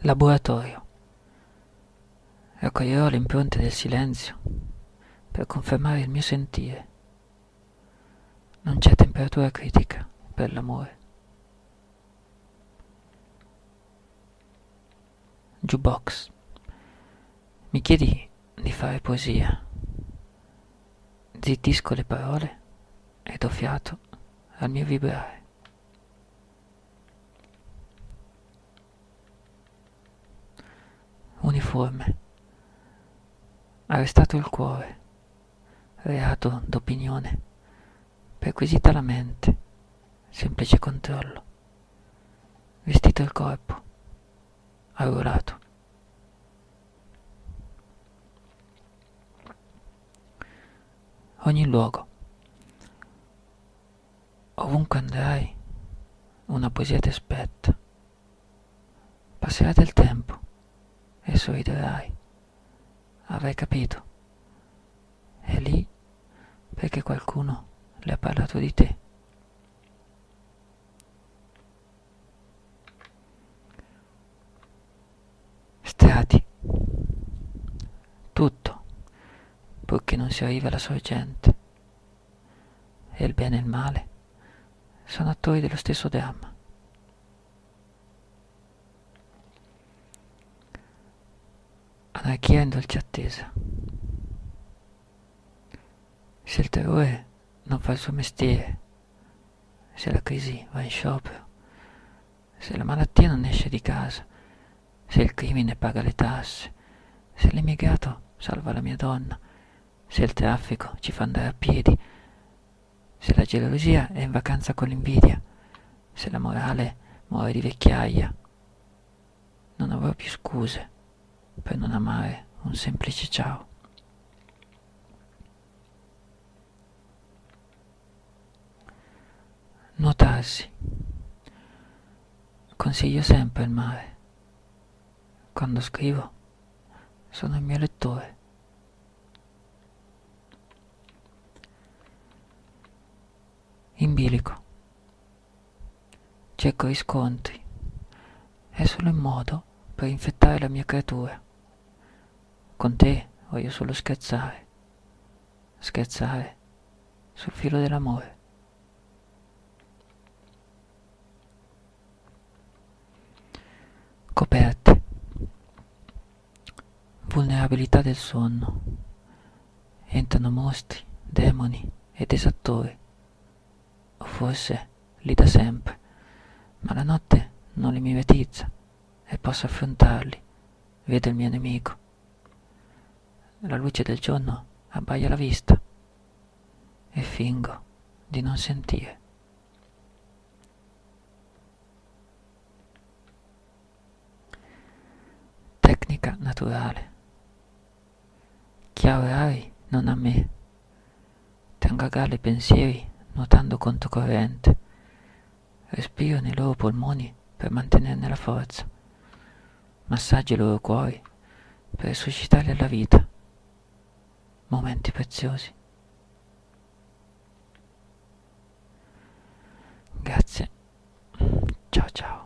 Laboratorio. Raccoglierò le impronte del silenzio per confermare il mio sentire. Non c'è temperatura critica per l'amore. Jukebox. Mi chiedi di fare poesia. Zittisco le parole e do fiato al mio vibrare. Uniforme. Arrestato il cuore. Reato d'opinione. Perquisita la mente. Semplice controllo. Vestito il corpo. Arruolato. Ogni luogo. Ovunque andrai, una poesia ti aspetta. Passerà del tempo e sorriderai. Avrai capito. È lì perché qualcuno le ha parlato di te. Strati. Tutto, purché non si arriva alla sorgente. E il bene e il male sono attori dello stesso dramma. Anarchia in dolce attesa. Se il terrore non fa il suo mestiere, se la crisi va in sciopero, se la malattia non esce di casa, se il crimine paga le tasse, se l'immigrato salva la mia donna, se il traffico ci fa andare a piedi, se la gelosia è in vacanza con l'invidia, se la morale muore di vecchiaia, non avrò più scuse per non amare un semplice ciao. Nuotarsi. Consiglio sempre il mare. Quando scrivo, sono il mio lettore. In bilico. Cerco riscontri. È solo un modo per infettare la mia creatura. Con te voglio solo scherzare. Scherzare sul filo dell'amore. Coperte. Vulnerabilità del sonno. Entrano mostri, demoni ed esattori. O forse li da sempre, ma la notte non li mimetizza e posso affrontarli. Vedo il mio nemico la luce del giorno abbaia la vista e fingo di non sentire. Tecnica naturale. Chiaverai non a me. Tengo a galla i pensieri nuotando controcorrente. Respiro nei loro polmoni per mantenerne la forza. Massaggio i loro cuori per resuscitarli alla vita momenti preziosi. Grazie. Ciao ciao.